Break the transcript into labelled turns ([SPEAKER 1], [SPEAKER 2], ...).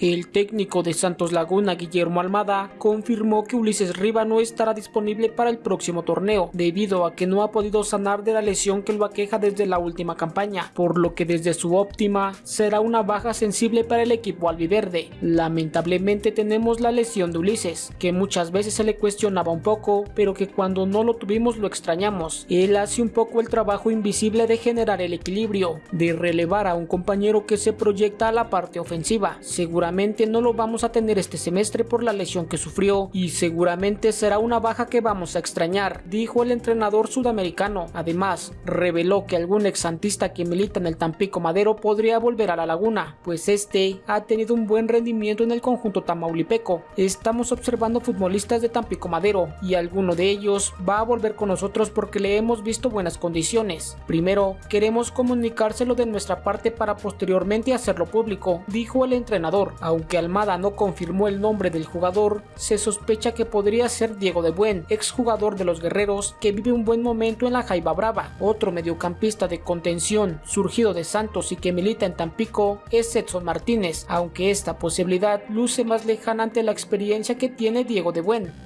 [SPEAKER 1] El técnico de Santos Laguna, Guillermo Almada, confirmó que Ulises Riva no estará disponible para el próximo torneo, debido a que no ha podido sanar de la lesión que lo aqueja desde la última campaña, por lo que desde su óptima será una baja sensible para el equipo albiverde. Lamentablemente tenemos la lesión de Ulises, que muchas veces se le cuestionaba un poco, pero que cuando no lo tuvimos lo extrañamos. Él hace un poco el trabajo invisible de generar el equilibrio, de relevar a un compañero que se proyecta a la parte ofensiva. No lo vamos a tener este semestre por la lesión que sufrió y seguramente será una baja que vamos a extrañar, dijo el entrenador sudamericano. Además, reveló que algún exantista que milita en el Tampico Madero podría volver a la laguna, pues este ha tenido un buen rendimiento en el conjunto tamaulipeco. Estamos observando futbolistas de Tampico Madero y alguno de ellos va a volver con nosotros porque le hemos visto buenas condiciones. Primero, queremos comunicárselo de nuestra parte para posteriormente hacerlo público, dijo el entrenador. Aunque Almada no confirmó el nombre del jugador, se sospecha que podría ser Diego de Buen, exjugador de los Guerreros, que vive un buen momento en la Jaiba Brava. Otro mediocampista de contención, surgido de Santos y que milita en Tampico, es Edson Martínez, aunque esta posibilidad luce más lejana ante la experiencia que tiene Diego de Buen.